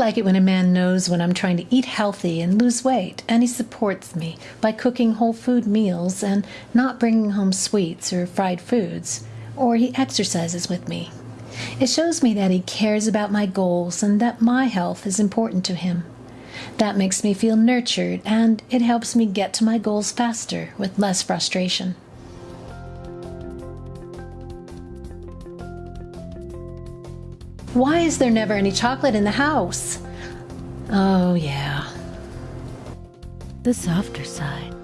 like it when a man knows when I'm trying to eat healthy and lose weight, and he supports me by cooking whole food meals and not bringing home sweets or fried foods, or he exercises with me. It shows me that he cares about my goals and that my health is important to him. That makes me feel nurtured and it helps me get to my goals faster with less frustration. Why is there never any chocolate in the house? Oh, yeah. The softer side.